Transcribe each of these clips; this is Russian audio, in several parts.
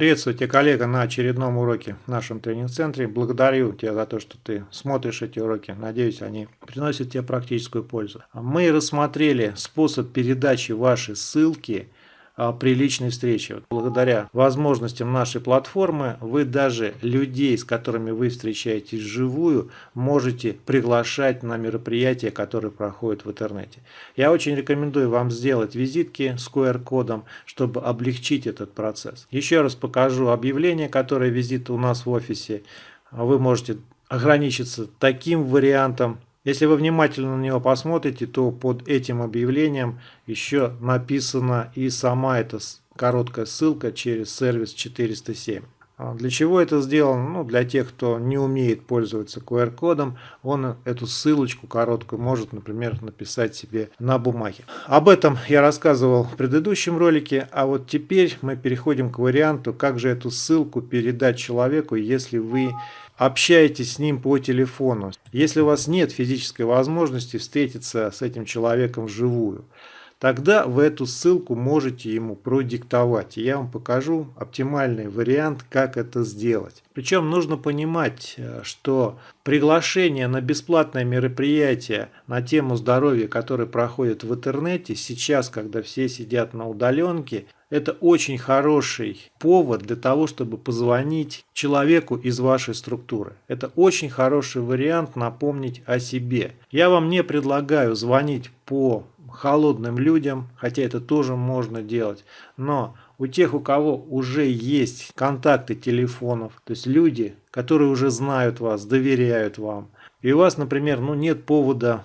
Приветствую тебя, коллега, на очередном уроке в нашем тренинг-центре. Благодарю тебя за то, что ты смотришь эти уроки. Надеюсь, они приносят тебе практическую пользу. Мы рассмотрели способ передачи вашей ссылки при личной встрече. Благодаря возможностям нашей платформы вы даже людей, с которыми вы встречаетесь вживую, можете приглашать на мероприятия, которые проходят в интернете. Я очень рекомендую вам сделать визитки с QR-кодом, чтобы облегчить этот процесс. Еще раз покажу объявление, которое визит у нас в офисе. Вы можете ограничиться таким вариантом если вы внимательно на него посмотрите, то под этим объявлением еще написана и сама эта короткая ссылка через сервис 407. А для чего это сделано? Ну, для тех, кто не умеет пользоваться QR-кодом, он эту ссылочку короткую может, например, написать себе на бумаге. Об этом я рассказывал в предыдущем ролике, а вот теперь мы переходим к варианту, как же эту ссылку передать человеку, если вы общаетесь с ним по телефону. Если у вас нет физической возможности встретиться с этим человеком вживую, тогда вы эту ссылку можете ему продиктовать. И я вам покажу оптимальный вариант, как это сделать. Причем нужно понимать, э, что приглашение на бесплатное мероприятие на тему здоровья, которое проходит в интернете, сейчас, когда все сидят на удаленке, это очень хороший повод для того, чтобы позвонить человеку из вашей структуры. Это очень хороший вариант напомнить о себе. Я вам не предлагаю звонить по холодным людям, хотя это тоже можно делать, но у тех, у кого уже есть контакты телефонов, то есть люди, которые уже знают вас, доверяют вам, и у вас, например, ну, нет повода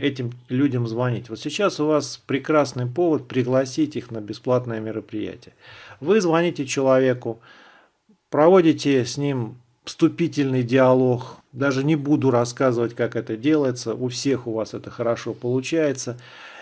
этим людям звонить. Вот сейчас у вас прекрасный повод пригласить их на бесплатное мероприятие. Вы звоните человеку, проводите с ним вступительный диалог. Даже не буду рассказывать, как это делается. У всех у вас это хорошо получается.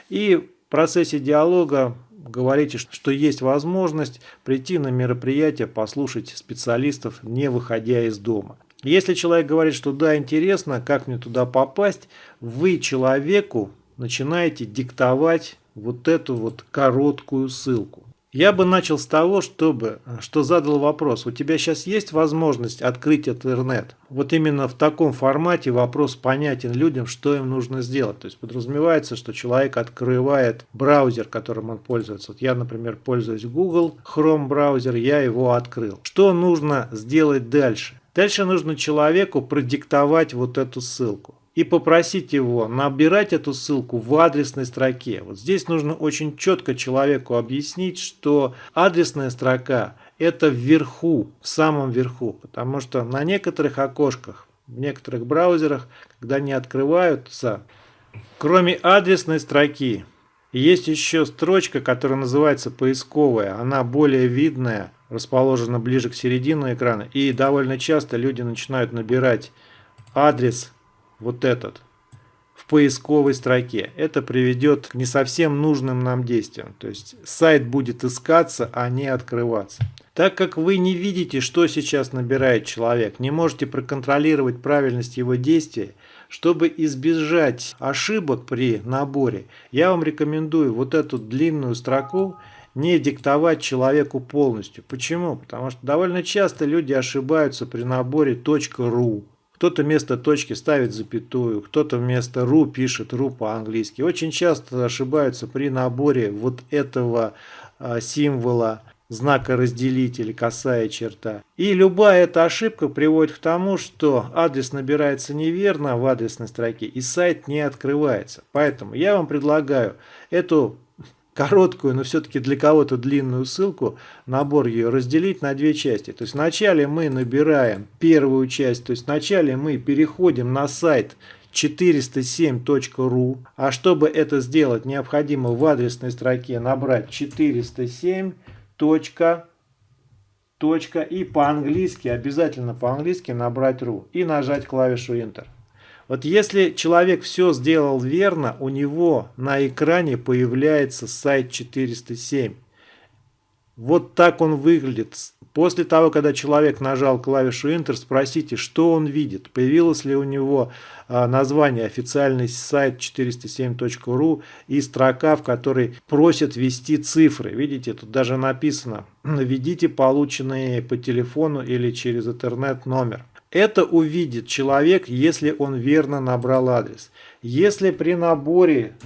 И в процессе диалога говорите, что есть возможность прийти на мероприятие, послушать специалистов, не выходя из дома. Если человек говорит, что да, интересно, как мне туда попасть, вы человеку начинаете диктовать вот эту вот короткую ссылку. Я бы начал с того, чтобы, что задал вопрос. У тебя сейчас есть возможность открыть интернет? Вот именно в таком формате вопрос понятен людям, что им нужно сделать. То есть подразумевается, что человек открывает браузер, которым он пользуется. Вот я, например, пользуюсь Google Chrome браузер, я его открыл. Что нужно сделать дальше? Дальше нужно человеку продиктовать вот эту ссылку и попросить его набирать эту ссылку в адресной строке. Вот здесь нужно очень четко человеку объяснить, что адресная строка это вверху, в самом верху, потому что на некоторых окошках, в некоторых браузерах, когда они открываются, кроме адресной строки, есть еще строчка, которая называется поисковая, она более видная, расположена ближе к середине экрана. И довольно часто люди начинают набирать адрес вот этот в поисковой строке. Это приведет к не совсем нужным нам действиям. То есть сайт будет искаться, а не открываться. Так как вы не видите, что сейчас набирает человек, не можете проконтролировать правильность его действий, чтобы избежать ошибок при наборе, я вам рекомендую вот эту длинную строку не диктовать человеку полностью. Почему? Потому что довольно часто люди ошибаются при наборе .ru. Кто-то вместо точки ставит запятую, кто-то вместо .ru пишет .ru по-английски. Очень часто ошибаются при наборе вот этого а, символа знака разделителя, косая черта. И любая эта ошибка приводит к тому, что адрес набирается неверно в адресной строке и сайт не открывается. Поэтому я вам предлагаю эту короткую, но все-таки для кого-то длинную ссылку, набор ее разделить на две части. То есть вначале мы набираем первую часть, то есть вначале мы переходим на сайт 407.ru, а чтобы это сделать, необходимо в адресной строке набрать 407. Точка, точка и по-английски, обязательно по-английски набрать ru и нажать клавишу Enter. Вот если человек все сделал верно, у него на экране появляется сайт 407. Вот так он выглядит. После того, когда человек нажал клавишу Enter, спросите, что он видит. Появилось ли у него а, название официальный сайт 407.ru и строка, в которой просят ввести цифры. Видите, тут даже написано «Введите полученные по телефону или через интернет номер». Это увидит человек, если он верно набрал адрес. Если при наборе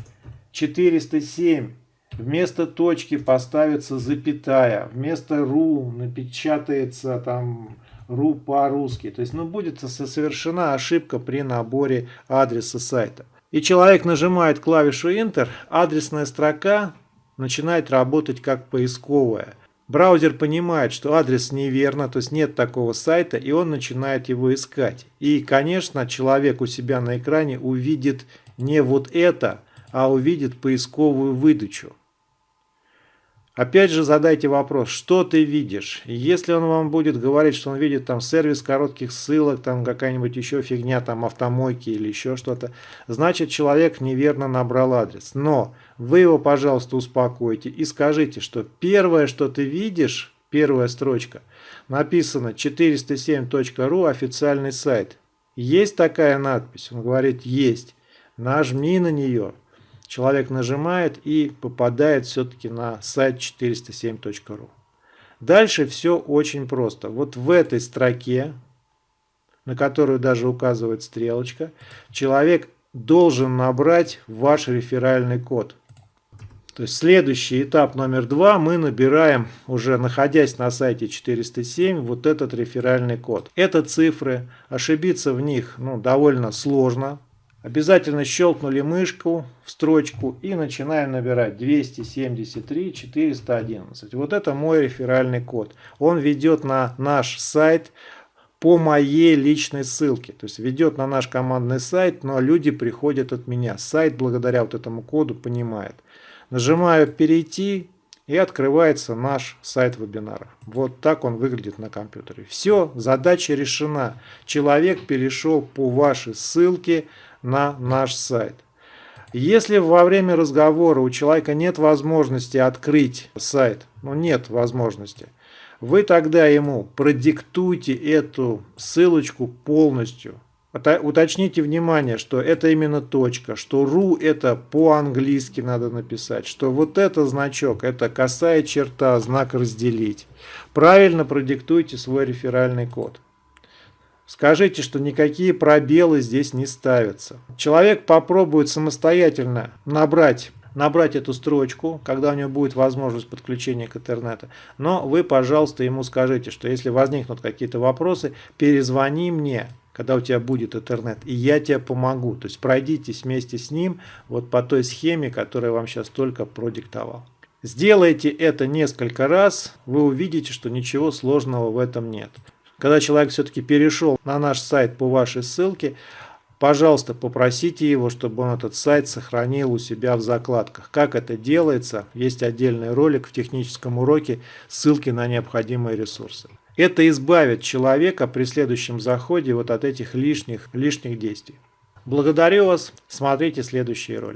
407 вместо точки поставится запятая, вместо ру напечатается там ру по-русски. То есть ну, будет совершена ошибка при наборе адреса сайта. И человек нажимает клавишу Enter, адресная строка начинает работать как поисковая. Браузер понимает, что адрес неверно, то есть нет такого сайта, и он начинает его искать. И, конечно, человек у себя на экране увидит не вот это, а увидит поисковую выдачу. Опять же задайте вопрос, что ты видишь? Если он вам будет говорить, что он видит там сервис коротких ссылок, там какая-нибудь еще фигня, там автомойки или еще что-то, значит человек неверно набрал адрес. Но вы его, пожалуйста, успокойте и скажите, что первое, что ты видишь, первая строчка, написано 407.ru официальный сайт. Есть такая надпись? Он говорит, есть. Нажми на нее человек нажимает и попадает все-таки на сайт 407.ru. Дальше все очень просто. Вот в этой строке, на которую даже указывает стрелочка, человек должен набрать ваш реферальный код. То есть следующий этап номер два мы набираем, уже находясь на сайте 407, вот этот реферальный код. Это цифры, ошибиться в них ну, довольно сложно, Обязательно щелкнули мышку в строчку и начинаем набирать 273 411. Вот это мой реферальный код. Он ведет на наш сайт по моей личной ссылке. То есть ведет на наш командный сайт, но люди приходят от меня. Сайт благодаря вот этому коду понимает. Нажимаю «Перейти» и открывается наш сайт вебинаров. Вот так он выглядит на компьютере. Все, задача решена. Человек перешел по вашей ссылке на наш сайт. Если во время разговора у человека нет возможности открыть сайт, ну нет возможности, вы тогда ему продиктуйте эту ссылочку полностью. Уточните внимание, что это именно точка, что ru это по-английски надо написать, что вот это значок, это косая черта, знак разделить. Правильно продиктуйте свой реферальный код. Скажите, что никакие пробелы здесь не ставятся. Человек попробует самостоятельно набрать набрать эту строчку, когда у него будет возможность подключения к интернету. Но вы, пожалуйста, ему скажите, что если возникнут какие-то вопросы, перезвони мне, когда у тебя будет интернет, и я тебе помогу. То есть пройдитесь вместе с ним вот по той схеме, которую я вам сейчас только продиктовал. Сделайте это несколько раз, вы увидите, что ничего сложного в этом нет. Когда человек все-таки перешел на наш сайт по вашей ссылке, пожалуйста, попросите его, чтобы он этот сайт сохранил у себя в закладках. Как это делается, есть отдельный ролик в техническом уроке, ссылки на необходимые ресурсы. Это избавит человека при следующем заходе вот от этих лишних, лишних действий. Благодарю вас, смотрите следующие ролики.